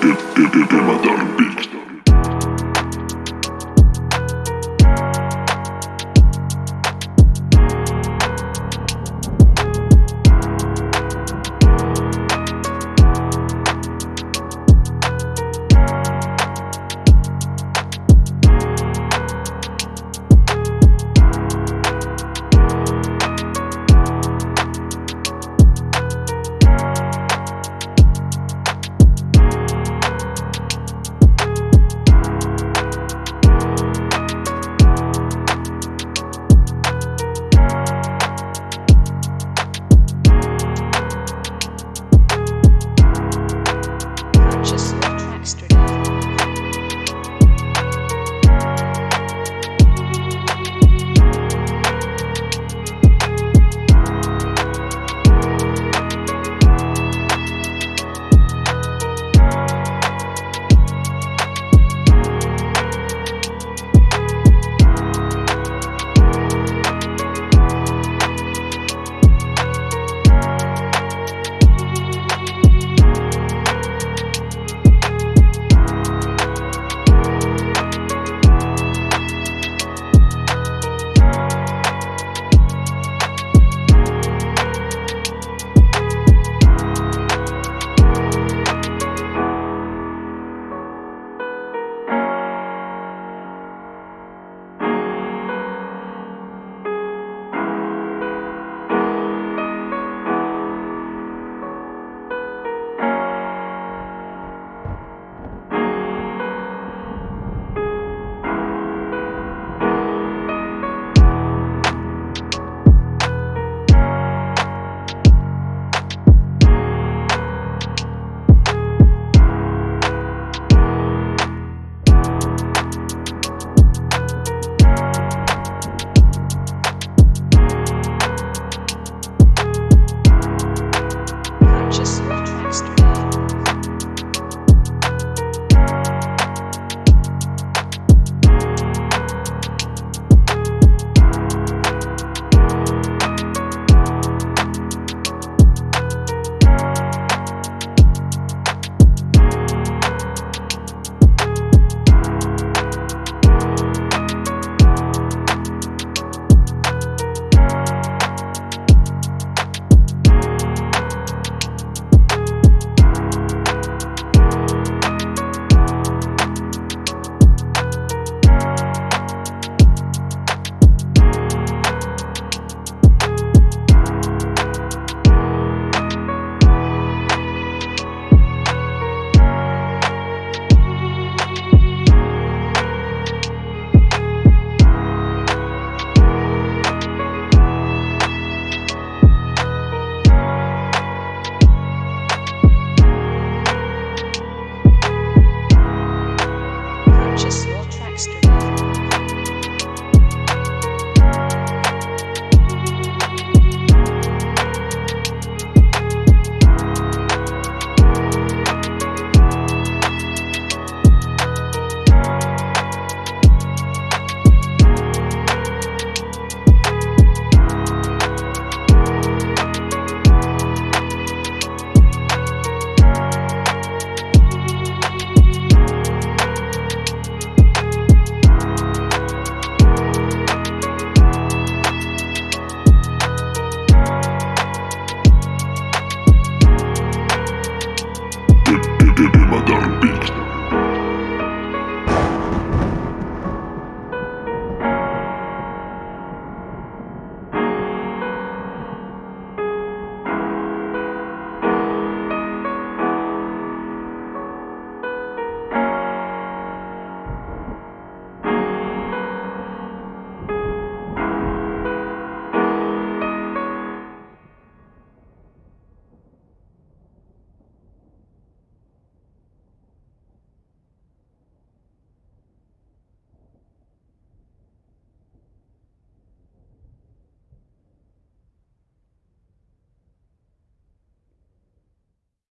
de, de, de, de matar